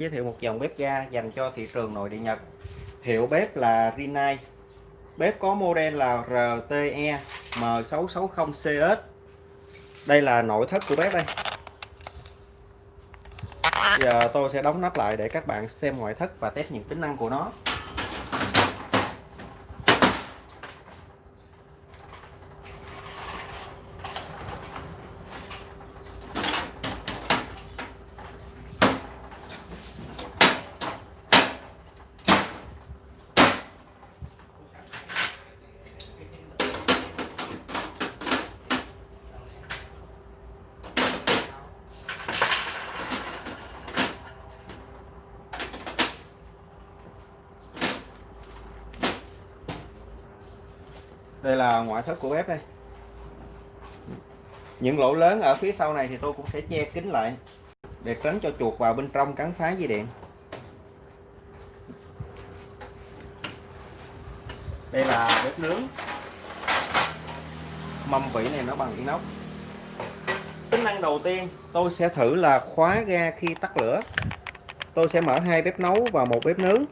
giới thiệu một dòng bếp ga dành cho thị trường nội địa Nhật. Hiệu bếp là Rinnai. Bếp có model là RTE M660CS đây là nội thất của bếp đây. Giờ tôi sẽ đóng nắp lại để các bạn xem ngoại thất và test những tính năng của nó. Đây là ngoại thất của bếp đây. Những lỗ lớn ở phía sau này thì tôi cũng sẽ che kín lại để tránh cho chuột vào bên trong cắn phá dây điện. Đây là bếp nướng. Mâm vỉ này nó bằng inox. Tính năng đầu tiên, tôi sẽ thử là khóa ga khi tắt lửa. Tôi sẽ mở hai bếp nấu và một bếp nướng.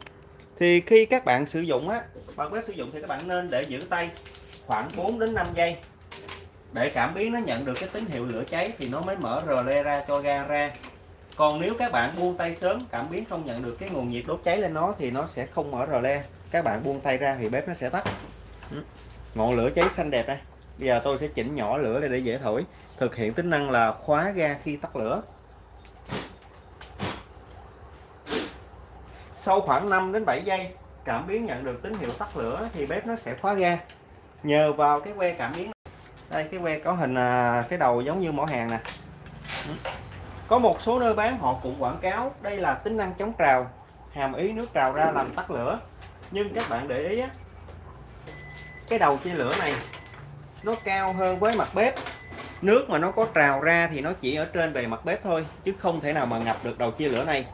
Thì khi các bạn sử dụng á, bằng bếp sử dụng thì các bạn nên để giữ tay khoảng 4 đến 5 giây. Để cảm biến nó nhận được cái tín hiệu lửa cháy thì nó mới mở rờ le ra cho ga ra. Còn nếu các bạn buông tay sớm, cảm biến không nhận được cái nguồn nhiệt đốt cháy lên nó thì nó sẽ không mở rờ le. Các bạn buông tay ra thì bếp nó sẽ tắt. Ngọn lửa cháy xanh đẹp đây. Bây giờ tôi sẽ chỉnh nhỏ lửa để dễ thổi. Thực hiện tính năng là khóa ga khi tắt lửa. Sau khoảng 5 đến 7 giây, cảm biến nhận được tín hiệu tắt lửa thì bếp nó sẽ khóa ga nhờ vào cái que cảm biến. Đây, cái que có hình à, cái đầu giống như mỏ hàng nè. Ừ. Có một số nơi bán họ cũng quảng cáo đây là tính năng chống trào, hàm ý nước trào ra làm tắt lửa. Nhưng các bạn để ý á, cái đầu chia lửa này, nó cao hơn với mặt bếp. Nước mà nó có trào ra thì nó chỉ ở trên bề mặt bếp thôi, chứ không thể nào mà ngập được đầu chia lửa này.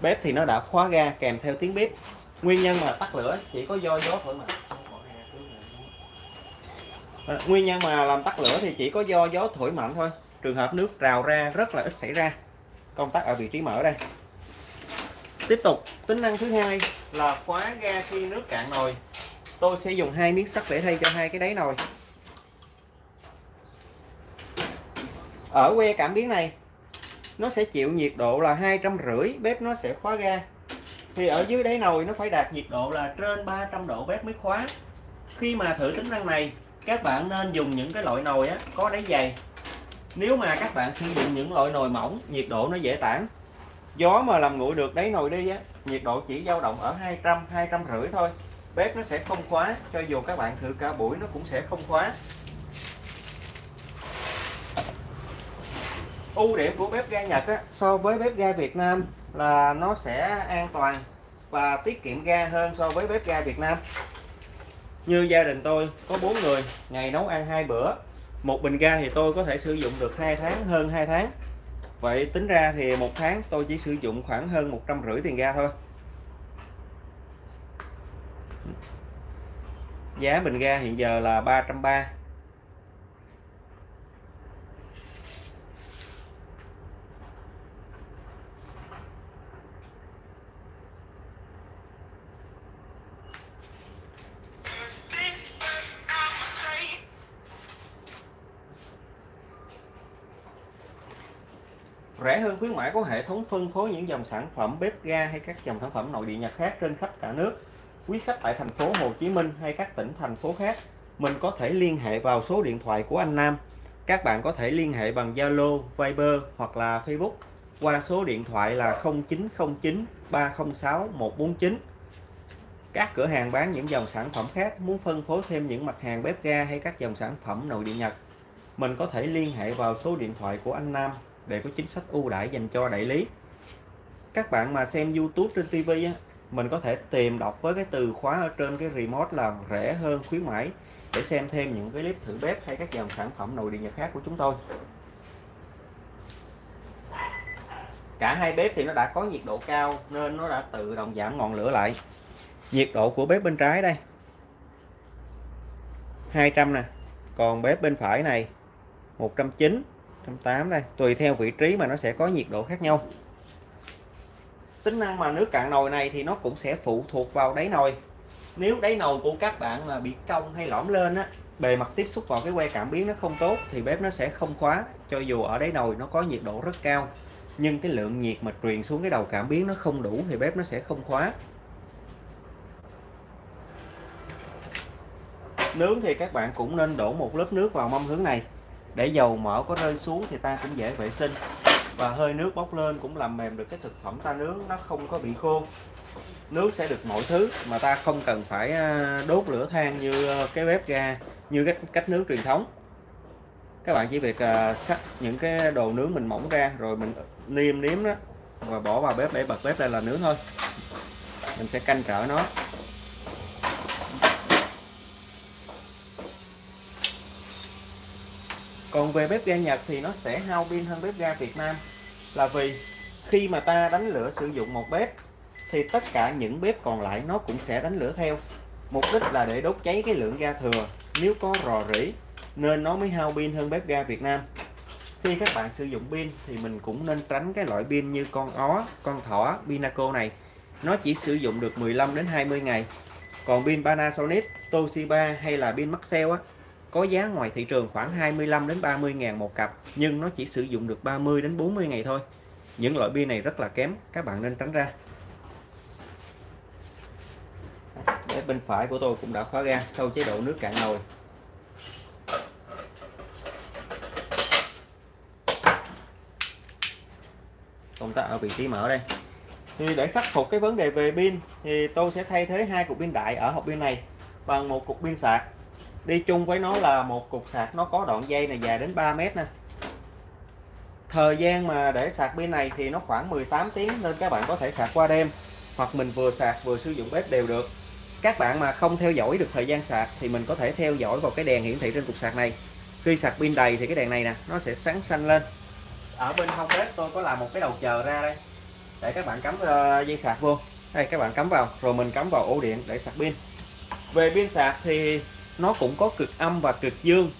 Bếp thì nó đã khóa ga kèm theo tiếng bếp. Nguyên nhân mà tắt lửa chỉ có do gió thổi mạnh à, nguyên nhân mà làm tắt lửa thì chỉ có do gió thổi mạnh thôi. Trường hợp nước rào ra rất là ít xảy ra. Công tắc ở vị trí mở đây. Tiếp tục tính năng thứ hai là khóa ga khi nước cạn nồi. Tôi sẽ dùng hai miếng sắt để thay cho hai cái đáy nồi. Ở que cảm biến này nó sẽ chịu nhiệt độ là hai trăm rưỡi bếp nó sẽ khóa ga. Thì ở dưới đáy nồi nó phải đạt nhiệt độ là trên 300 độ bếp mới khóa. Khi mà thử tính năng này các bạn nên dùng những cái loại nồi á, có đáy dày. Nếu mà các bạn sử dụng những loại nồi mỏng nhiệt độ nó dễ tản. Gió mà làm nguội được đáy nồi đi á nhiệt độ chỉ dao động ở 200 200 rưỡi thôi. Bếp nó sẽ không khóa cho dù các bạn thử cả buổi nó cũng sẽ không khóa. Ưu điểm của bếp ga Nhật á, so với bếp ga Việt Nam là nó sẽ an toàn và tiết kiệm ga hơn so với bếp ga Việt Nam như gia đình tôi, có bốn người, ngày nấu ăn hai bữa. Một bình ga thì tôi có thể sử dụng được hai tháng, hơn 2 tháng. Vậy tính ra thì một tháng tôi chỉ sử dụng khoảng hơn một trăm rưỡi tiền ga thôi. Giá bình ga hiện giờ là 330 rẻ hơn khuyến mãi có hệ thống phân phối những dòng sản phẩm bếp ga hay các dòng sản phẩm nội địa Nhật khác trên khắp cả nước. Quý khách tại thành phố Hồ Chí Minh hay các tỉnh thành phố khác, mình có thể liên hệ vào số điện thoại của anh Nam. Các bạn có thể liên hệ bằng Zalo, Viber hoặc là Facebook qua số điện thoại là 0909 306 149. Các cửa hàng bán những dòng sản phẩm khác muốn phân phối thêm những mặt hàng bếp ga hay các dòng sản phẩm nội địa Nhật, mình có thể liên hệ vào số điện thoại của anh Nam để có chính sách ưu đãi dành cho đại lý. Các bạn mà xem YouTube trên TV á, mình có thể tìm đọc với cái từ khóa ở trên cái remote là rẻ hơn khuyến mãi để xem thêm những cái clip thử bếp hay các dòng sản phẩm nội địa nhật khác của chúng tôi. Cả hai bếp thì nó đã có nhiệt độ cao nên nó đã tự động giảm ngọn lửa lại. Nhiệt độ của bếp bên trái đây. 200 nè. Còn bếp bên phải này 190 180 đây, tùy theo vị trí mà nó sẽ có nhiệt độ khác nhau. Tính năng mà nước cạn nồi này thì nó cũng sẽ phụ thuộc vào đáy nồi. Nếu đáy nồi của các bạn là bị cong hay lõm lên á, bề mặt tiếp xúc vào cái que cảm biến nó không tốt thì bếp nó sẽ không khóa, cho dù ở đáy nồi nó có nhiệt độ rất cao. Nhưng cái lượng nhiệt mà truyền xuống cái đầu cảm biến nó không đủ thì bếp nó sẽ không khóa. Nướng thì các bạn cũng nên đổ một lớp nước vào mâm hướng này để dầu mỡ có rơi xuống thì ta cũng dễ vệ sinh. Và hơi nước bốc lên cũng làm mềm được cái thực phẩm ta nướng, nó không có bị khô. Nước sẽ được mọi thứ mà ta không cần phải à, đốt lửa than như ờ, cái bếp ga, như cách cách nướng truyền thống. Các bạn chỉ việc à, sắc những cái đồ nướng mình mỏng ra rồi mình niêm nếm đó và bỏ vào bếp để bật bếp lên là nướng thôi. Mình sẽ canh trở nó. Còn về bếp ga Nhật thì nó sẽ hao pin hơn bếp ga Việt Nam. Là vì khi mà ta đánh lửa sử dụng một bếp, thì tất cả những bếp còn lại nó cũng sẽ đánh lửa theo. Mục đích là để đốt cháy cái lượng ga thừa. Nếu có rò rỉ, nên nó mới hao pin hơn bếp ga Việt Nam. Khi các bạn sử dụng pin thì mình cũng nên tránh cái loại pin như con ó, con thỏ, Pinaco này. Nó chỉ sử dụng được 15 đến 20 ngày. Còn pin Panasonic, Toshiba hay là pin Maxell á có giá ngoài thị trường khoảng 25 đến 30 ngàn một cặp nhưng nó chỉ sử dụng được 30 đến 40 ngày thôi. Những loại pin này rất là kém các bạn nên tránh ra. Đấy, bên phải của tôi cũng đã khóa ga sau chế độ nước cạn nồi. Công tắc ở vị trí mở đây. Thì để khắc phục cái vấn đề về pin thì tôi sẽ thay thế hai cục pin đại ở hộp pin này bằng một cục pin sạc đi chung với nó là một cục sạc nó có đoạn dây này dài đến 3 mét nè. Thời gian mà để sạc pin này thì nó khoảng 18 tiếng nên các bạn có thể sạc qua đêm, hoặc mình vừa sạc vừa sử dụng bếp đều được. Các bạn mà không theo dõi được thời gian sạc thì mình có thể theo dõi vào cái đèn hiển thị trên cục sạc này. Khi sạc pin đầy thì cái đèn này nè, nó sẽ sáng xanh lên. Ở bên hông bếp tôi có làm một cái đầu chờ ra đây. Để các bạn cắm ờ, dây sạc vô. Đây, các bạn cắm vào, rồi mình cắm vào ổ điện để sạc pin. Về pin sạc thì nó cũng có cực âm và cực dương.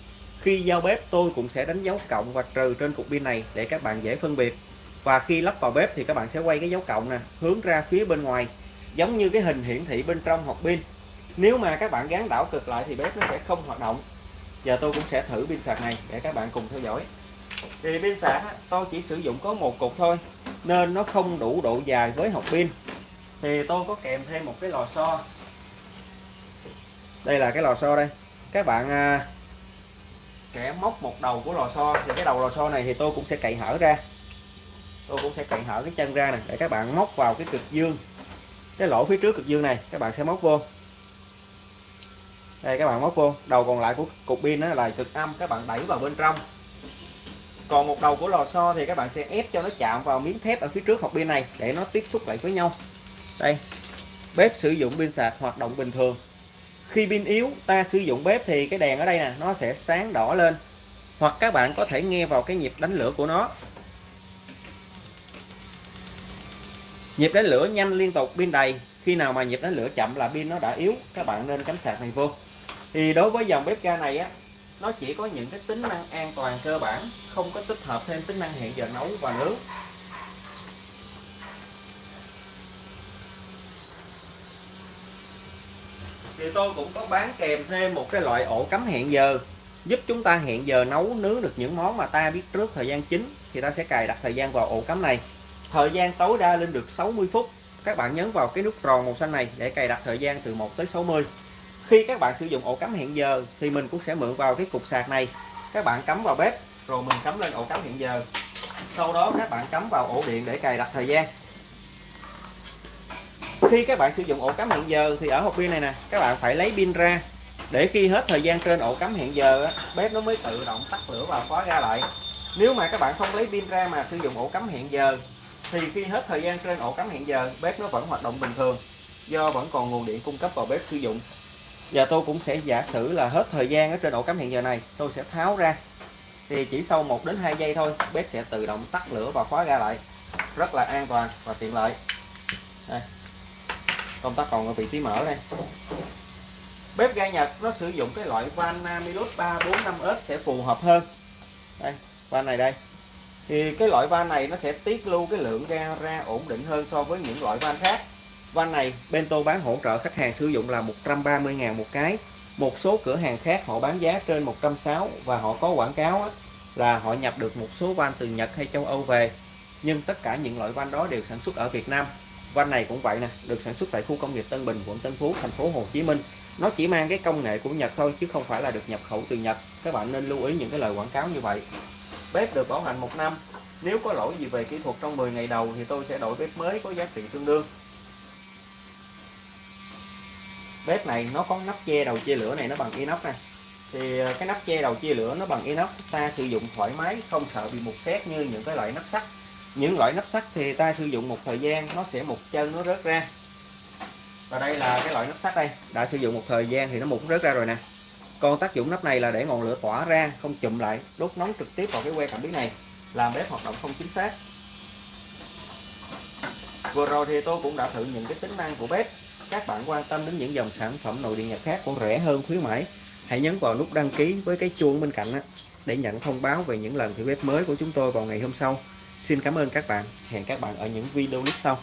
Khi giao bếp, tôi cũng sẽ đánh dấu cộng và trừ trên cục pin này để các bạn dễ phân biệt. Và khi lắp vào bếp thì các bạn sẽ quay cái dấu cộng nè, hướng ra phía bên ngoài, giống như cái hình hiển thị bên trong hộp pin. Nếu mà các bạn gắn đảo cực lại thì bếp nó sẽ không hoạt động. Giờ tôi cũng sẽ thử pin sạc này để các bạn cùng theo dõi. Thì pin sạc tôi chỉ sử dụng có một cục thôi, nên nó không đủ độ dài với hộp pin. Thì tôi có kèm thêm một cái lò xo đây là cái lò xo đây. Các bạn à, sẽ móc một đầu của lò xo thì cái đầu lò xo này thì tôi cũng sẽ cậy hở ra. Tôi cũng sẽ cậy hở cái chân ra này để các bạn móc vào cái cực dương cái lỗ phía trước cực dương này các bạn sẽ móc vô. Đây các bạn móc vô. Đầu còn lại của cục pin đó là cực âm các bạn đẩy vào bên trong. Còn một đầu của lò xo thì các bạn sẽ ép cho nó chạm vào miếng thép ở phía trước hộp pin này để nó tiếp xúc lại với nhau. Đây bếp sử dụng pin sạc hoạt động bình thường khi pin yếu, ta sử dụng bếp thì cái đèn ở đây nè, nó sẽ sáng đỏ lên. Hoặc các bạn có thể nghe vào cái nhịp đánh lửa của nó. Nhịp đánh lửa nhanh liên tục, pin đầy. Khi nào mà nhịp đánh lửa chậm là pin nó đã yếu, các bạn nên cắm sạc này vô. Thì đối với dòng bếp ga này á, nó chỉ có những cái tính năng an toàn cơ bản, không có tích hợp thêm tính năng hẹn giờ nấu và nướng. Thì tôi cũng có bán kèm thêm một cái loại ổ cắm hẹn giờ, giúp chúng ta hẹn giờ nấu nướng được những món mà ta biết trước thời gian chính, thì ta sẽ cài đặt thời gian vào ổ cắm này. Thời gian tối đa lên được 60 phút. Các bạn nhấn vào cái nút tròn màu xanh này để cài đặt thời gian từ 1 tới 60 khi các bạn sử dụng ổ cắm hẹn giờ, thì mình cũng sẽ mượn vào cái cục sạc này. Các bạn cắm vào bếp, rồi mình cắm lên ổ cắm hẹn giờ. Sau đó các bạn cắm vào ổ điện để cài đặt thời gian khi các bạn sử dụng ổ cắm hẹn giờ thì ở hộp pin này nè, các bạn phải lấy pin ra. Để khi hết thời gian trên ổ cắm hẹn giờ bếp nó mới tự động tắt lửa và khóa ra lại. Nếu mà các bạn không lấy pin ra mà sử dụng ổ cắm hẹn giờ, thì khi hết thời gian trên ổ cắm hẹn giờ, bếp nó vẫn hoạt động bình thường, do vẫn còn nguồn điện cung cấp vào bếp sử dụng. Giờ tôi cũng sẽ giả sử là hết thời gian ở trên ổ cắm hẹn giờ này, tôi sẽ tháo ra. Thì chỉ sau 1 đến 2 giây thôi, bếp sẽ tự động tắt lửa và khóa ra lại. Rất là an toàn và tiện lợi. Đây công tắc còn ở vị trí mở đây. Bếp ga Nhật nó sử dụng cái loại van Namilus 345S sẽ phù hợp hơn. Đây, van này đây. Thì cái loại van này nó sẽ tiết lưu cái lượng ga ra ổn định hơn so với những loại van khác. Van này Bento bán hỗ trợ khách hàng sử dụng là 130.000 một cái. Một số cửa hàng khác họ bán giá trên 160 và họ có quảng cáo là họ nhập được một số van từ Nhật hay châu Âu về. Nhưng tất cả những loại van đó đều sản xuất ở Việt Nam van này cũng vậy nè, được sản xuất tại khu công nghiệp Tân Bình, quận Tân Phú, thành phố Hồ Chí Minh. Nó chỉ mang cái công nghệ của Nhật thôi, chứ không phải là được nhập khẩu từ Nhật. Các bạn nên lưu ý những cái lời quảng cáo như vậy. Bếp được bảo hành một năm. Nếu có lỗi gì về kỹ thuật trong 10 ngày đầu thì tôi sẽ đổi bếp mới có giá trị tương đương. Bếp này nó có nắp che đầu chia lửa này nó bằng inox này thì ờ, cái nắp che đầu chia lửa nó bằng inox, ta sử dụng thoải mái, không sợ bị mục xét như những cái loại nắp sắt những loại nắp sắt thì ta sử dụng một thời gian, nó sẽ một chân nó rớt ra. Và đây là cái loại nắp sắt đây. Đã sử dụng một thời gian thì nó mục rớt ra rồi nè. Còn tác dụng nắp này là để ngọn lửa tỏa ra, không chụm lại đốt nóng trực tiếp vào cái que cảm biến này, làm bếp hoạt động không chính xác. Vừa rồi thì tôi cũng đã thử những cái tính năng của bếp. Các bạn quan tâm đến những dòng sản phẩm nội địa nhật khác còn rẻ hơn khuyến mãi, hãy nhấn vào nút đăng ký với cái chuông bên cạnh để nhận thông báo về những lần thử bếp mới của chúng tôi vào ngày hôm sau xin cảm ơn các bạn. Hẹn các bạn ở những video clip sau.